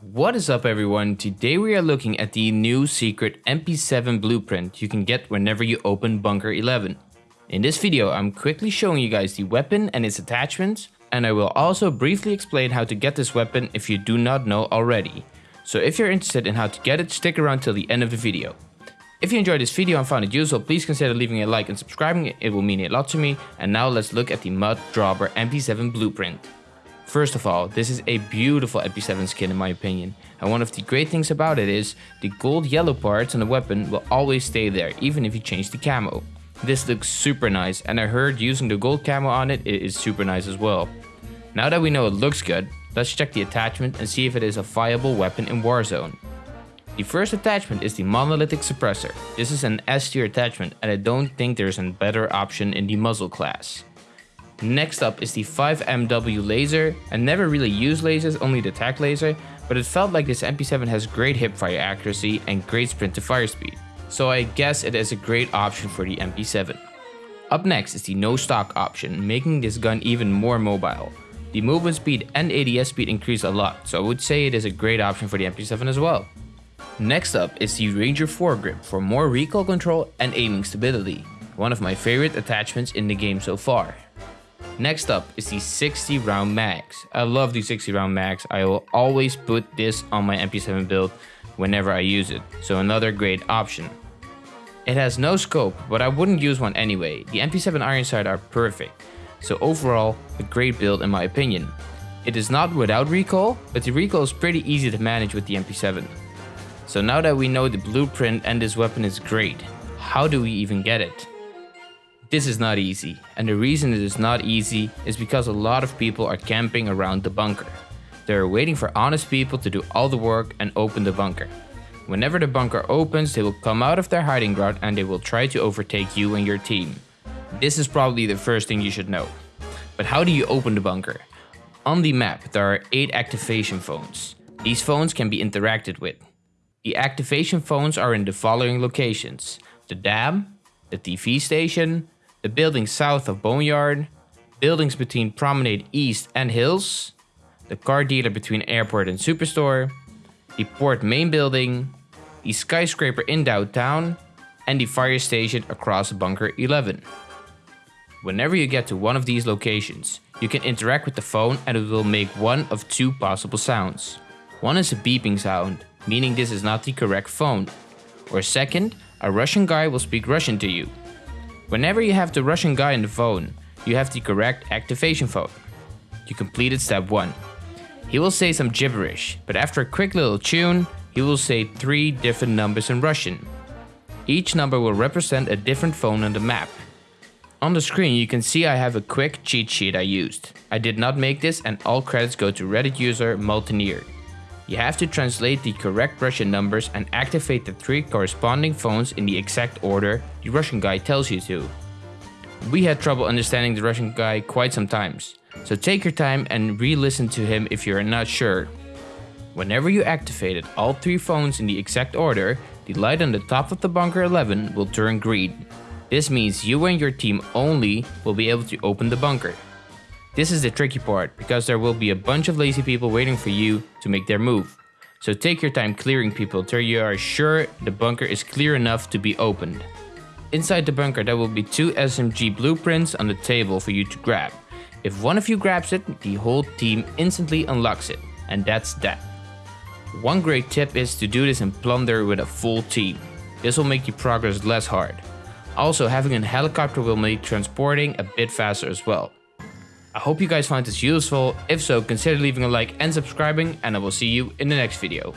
What is up everyone, today we are looking at the new secret MP7 blueprint you can get whenever you open Bunker 11. In this video I'm quickly showing you guys the weapon and its attachments and I will also briefly explain how to get this weapon if you do not know already. So if you're interested in how to get it, stick around till the end of the video. If you enjoyed this video and found it useful, please consider leaving a like and subscribing, it will mean a lot to me. And now let's look at the Mud Dropper MP7 blueprint. First of all, this is a beautiful MP7 skin in my opinion. And one of the great things about it is, the gold yellow parts on the weapon will always stay there, even if you change the camo. This looks super nice and I heard using the gold camo on it, it is super nice as well. Now that we know it looks good, let's check the attachment and see if it is a viable weapon in Warzone. The first attachment is the monolithic suppressor. This is an S tier attachment and I don't think there's a better option in the muzzle class. Next up is the 5MW laser. I never really used lasers, only the tac laser, but it felt like this MP7 has great hipfire accuracy and great sprint to fire speed. So I guess it is a great option for the MP7. Up next is the no stock option, making this gun even more mobile. The movement speed and ADS speed increase a lot, so I would say it is a great option for the MP7 as well. Next up is the Ranger foregrip for more recoil control and aiming stability, one of my favorite attachments in the game so far. Next up is the 60 round mags. I love the 60 round mags, I will always put this on my MP7 build whenever I use it, so another great option. It has no scope, but I wouldn't use one anyway, the MP7 iron sight are perfect, so overall a great build in my opinion. It is not without recoil, but the recoil is pretty easy to manage with the MP7. So now that we know the blueprint and this weapon is great, how do we even get it? This is not easy, and the reason it is not easy is because a lot of people are camping around the bunker. They are waiting for honest people to do all the work and open the bunker. Whenever the bunker opens, they will come out of their hiding ground and they will try to overtake you and your team. This is probably the first thing you should know. But how do you open the bunker? On the map, there are 8 activation phones. These phones can be interacted with. The activation phones are in the following locations. The dam, the TV station, the building south of Boneyard, buildings between Promenade East and Hills, the car dealer between Airport and Superstore, the port main building, the skyscraper in downtown, and the fire station across Bunker 11. Whenever you get to one of these locations, you can interact with the phone and it will make one of two possible sounds. One is a beeping sound, meaning this is not the correct phone. Or second, a Russian guy will speak Russian to you. Whenever you have the Russian guy on the phone, you have the correct activation phone. You completed step 1. He will say some gibberish, but after a quick little tune, he will say 3 different numbers in Russian. Each number will represent a different phone on the map. On the screen you can see I have a quick cheat sheet I used. I did not make this and all credits go to Reddit user Multineer. You have to translate the correct Russian numbers and activate the three corresponding phones in the exact order the Russian guy tells you to. We had trouble understanding the Russian guy quite some times, so take your time and re-listen to him if you're not sure. Whenever you activated all three phones in the exact order, the light on the top of the bunker 11 will turn green. This means you and your team only will be able to open the bunker. This is the tricky part, because there will be a bunch of lazy people waiting for you to make their move. So take your time clearing people till you are sure the bunker is clear enough to be opened. Inside the bunker there will be two SMG blueprints on the table for you to grab. If one of you grabs it, the whole team instantly unlocks it, and that's that. One great tip is to do this in Plunder with a full team. This will make your progress less hard. Also having a helicopter will make transporting a bit faster as well. I hope you guys find this useful. If so, consider leaving a like and subscribing and I will see you in the next video.